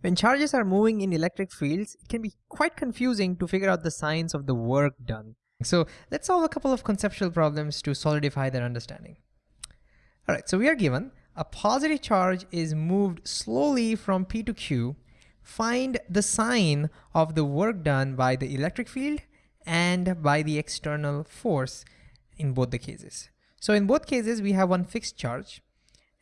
When charges are moving in electric fields, it can be quite confusing to figure out the signs of the work done. So let's solve a couple of conceptual problems to solidify their understanding. All right, so we are given a positive charge is moved slowly from P to Q. Find the sign of the work done by the electric field and by the external force in both the cases. So in both cases, we have one fixed charge.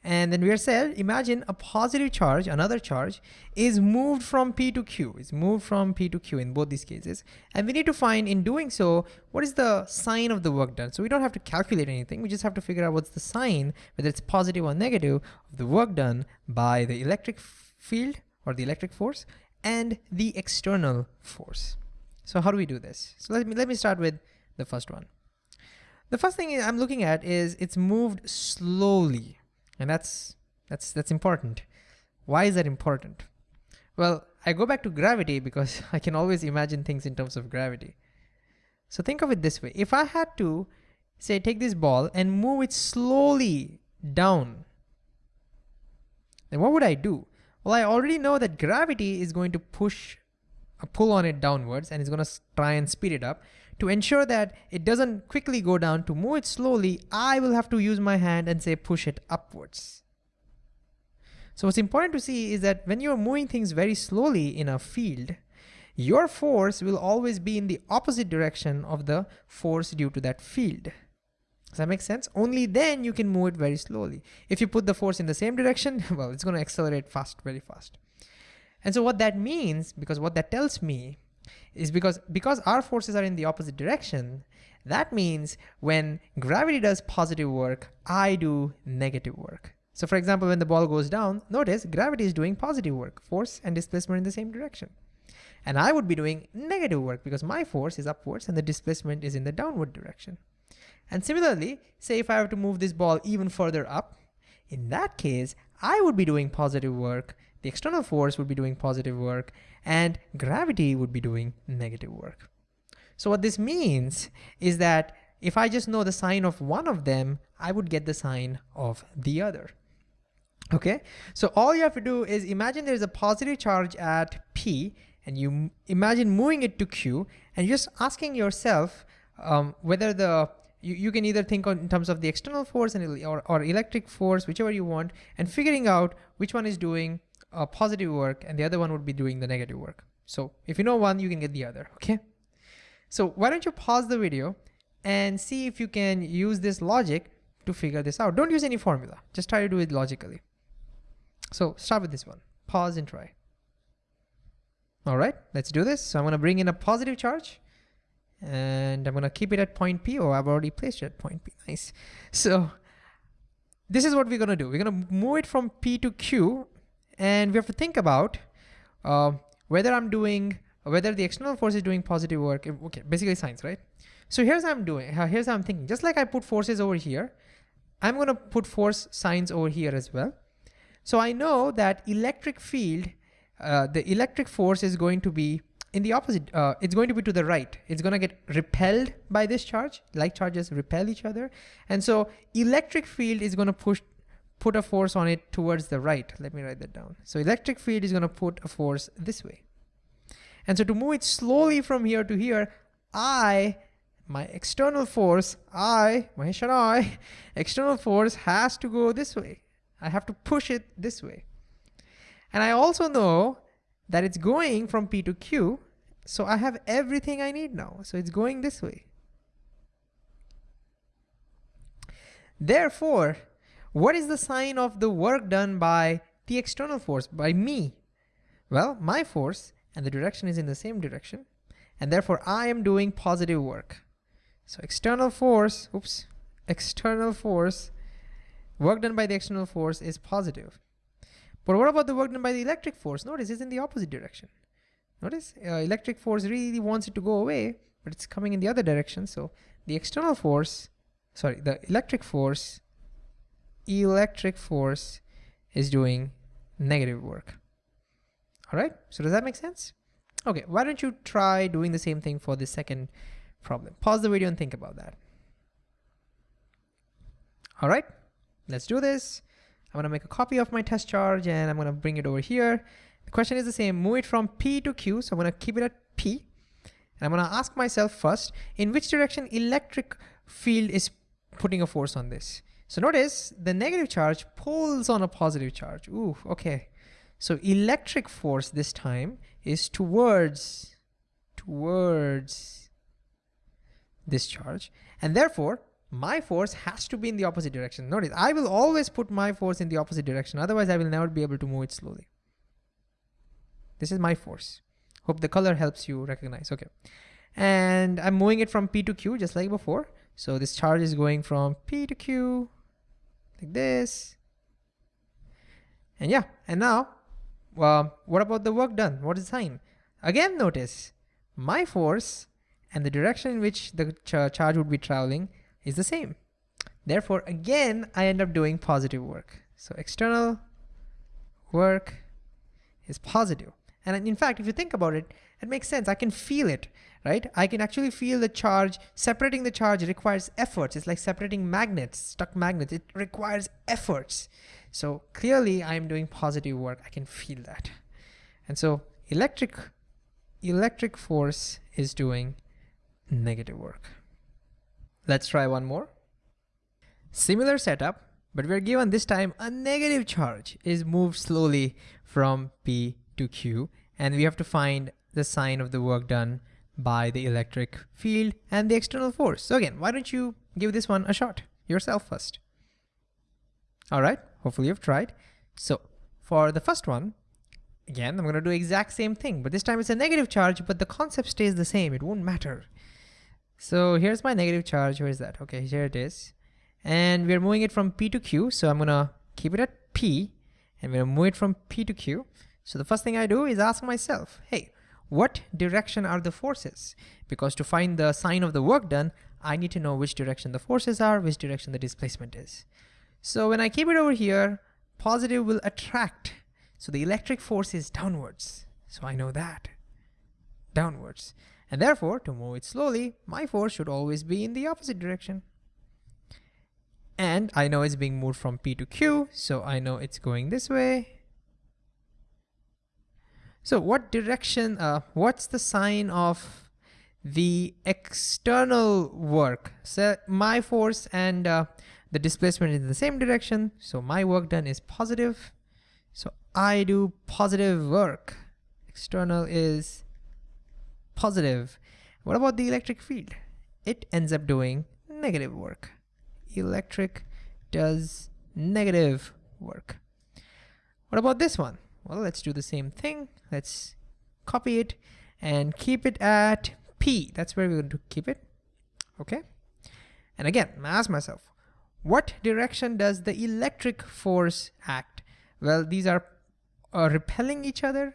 And then we are said, imagine a positive charge, another charge, is moved from P to Q, is moved from P to Q in both these cases. And we need to find, in doing so, what is the sign of the work done? So we don't have to calculate anything, we just have to figure out what's the sign, whether it's positive or negative, of the work done by the electric field or the electric force and the external force. So how do we do this? So let me, let me start with the first one. The first thing I'm looking at is it's moved slowly. And that's, that's, that's important. Why is that important? Well, I go back to gravity because I can always imagine things in terms of gravity. So think of it this way. If I had to say, take this ball and move it slowly down, then what would I do? Well, I already know that gravity is going to push a pull on it downwards and it's going to try and speed it up. To ensure that it doesn't quickly go down, to move it slowly, I will have to use my hand and say push it upwards. So what's important to see is that when you're moving things very slowly in a field, your force will always be in the opposite direction of the force due to that field. Does that make sense? Only then you can move it very slowly. If you put the force in the same direction, well, it's going to accelerate fast, very fast. And so what that means, because what that tells me is because, because our forces are in the opposite direction, that means when gravity does positive work, I do negative work. So for example, when the ball goes down, notice gravity is doing positive work, force and displacement in the same direction. And I would be doing negative work because my force is upwards and the displacement is in the downward direction. And similarly, say if I have to move this ball even further up, in that case, I would be doing positive work the external force would be doing positive work and gravity would be doing negative work. So what this means is that if I just know the sign of one of them, I would get the sign of the other. Okay, so all you have to do is imagine there's a positive charge at P and you imagine moving it to Q and just asking yourself um, whether the you, you can either think in terms of the external force and or, or electric force, whichever you want, and figuring out which one is doing uh, positive work and the other one would be doing the negative work. So if you know one, you can get the other, okay? So why don't you pause the video and see if you can use this logic to figure this out. Don't use any formula, just try to do it logically. So start with this one, pause and try. All right, let's do this. So I'm gonna bring in a positive charge and I'm gonna keep it at point P. Oh, I've already placed it at point P, nice. So this is what we're gonna do. We're gonna move it from P to Q and we have to think about uh, whether I'm doing, whether the external force is doing positive work, okay, basically signs, right? So here's how I'm doing, here's how I'm thinking. Just like I put forces over here, I'm gonna put force signs over here as well. So I know that electric field, uh, the electric force is going to be in the opposite, uh, it's going to be to the right. It's gonna get repelled by this charge, like charges repel each other. And so electric field is gonna push put a force on it towards the right. Let me write that down. So electric field is gonna put a force this way. And so to move it slowly from here to here, I, my external force, I, Mahesh and I, external force has to go this way. I have to push it this way. And I also know that it's going from P to Q, so I have everything I need now. So it's going this way. Therefore, what is the sign of the work done by the external force, by me? Well, my force and the direction is in the same direction, and therefore I am doing positive work. So external force, oops, external force, work done by the external force is positive. But what about the work done by the electric force? Notice it's in the opposite direction. Notice uh, electric force really wants it to go away, but it's coming in the other direction. So the external force, sorry, the electric force electric force is doing negative work. All right, so does that make sense? Okay, why don't you try doing the same thing for the second problem. Pause the video and think about that. All right, let's do this. I'm gonna make a copy of my test charge and I'm gonna bring it over here The question is the same, move it from P to Q. So I'm gonna keep it at P. And I'm gonna ask myself first, in which direction electric field is putting a force on this? So notice the negative charge pulls on a positive charge. Ooh, okay. So electric force this time is towards, towards this charge. And therefore, my force has to be in the opposite direction. Notice, I will always put my force in the opposite direction. Otherwise, I will never be able to move it slowly. This is my force. Hope the color helps you recognize. Okay. And I'm moving it from P to Q just like before. So this charge is going from P to Q like this. And yeah, and now, well, what about the work done? What is the sign? Again, notice my force and the direction in which the ch charge would be traveling is the same. Therefore, again, I end up doing positive work. So external work is positive. And in fact, if you think about it, it makes sense. I can feel it, right? I can actually feel the charge. Separating the charge requires efforts. It's like separating magnets, stuck magnets. It requires efforts. So clearly I'm doing positive work. I can feel that. And so electric, electric force is doing negative work. Let's try one more. Similar setup, but we're given this time a negative charge is moved slowly from P to Q, and we have to find the sign of the work done by the electric field and the external force. So again, why don't you give this one a shot yourself first? All right, hopefully you've tried. So for the first one, again, I'm gonna do exact same thing, but this time it's a negative charge, but the concept stays the same. It won't matter. So here's my negative charge. Where is that? Okay, here it is. And we're moving it from P to Q. So I'm gonna keep it at P and we're gonna move it from P to Q. So the first thing I do is ask myself, hey, what direction are the forces? Because to find the sign of the work done, I need to know which direction the forces are, which direction the displacement is. So when I keep it over here, positive will attract. So the electric force is downwards. So I know that, downwards. And therefore, to move it slowly, my force should always be in the opposite direction. And I know it's being moved from P to Q, so I know it's going this way. So what direction, uh, what's the sign of the external work? So my force and uh, the displacement is in the same direction, so my work done is positive. So I do positive work. External is positive. What about the electric field? It ends up doing negative work. Electric does negative work. What about this one? Well, let's do the same thing. Let's copy it and keep it at P. That's where we're going to keep it. Okay. And again, I ask myself, what direction does the electric force act? Well, these are uh, repelling each other.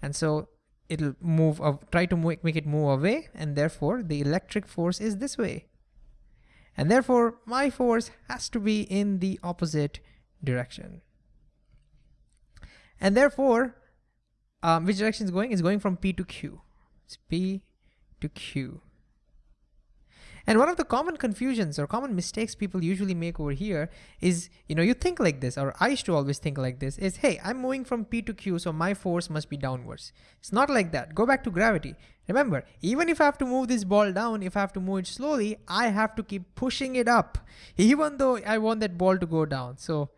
And so it'll move, uh, try to make, make it move away. And therefore the electric force is this way. And therefore my force has to be in the opposite direction. And therefore, um, which direction is going? Is going from P to Q. It's P to Q. And one of the common confusions or common mistakes people usually make over here is, you know, you think like this, or I used to always think like this, is, hey, I'm moving from P to Q, so my force must be downwards. It's not like that. Go back to gravity. Remember, even if I have to move this ball down, if I have to move it slowly, I have to keep pushing it up, even though I want that ball to go down. So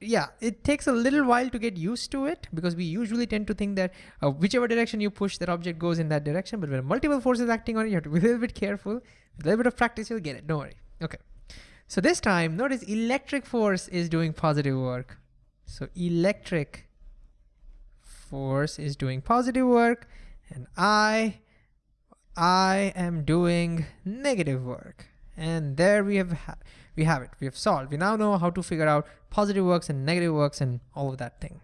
yeah, it takes a little while to get used to it because we usually tend to think that uh, whichever direction you push, that object goes in that direction. But when multiple forces acting on it, you have to be a little bit careful. With a little bit of practice, you'll get it. Don't worry. Okay. So this time, notice electric force is doing positive work. So electric force is doing positive work and I, I am doing negative work. And there we have we have it. We have solved. We now know how to figure out positive works and negative works and all of that thing.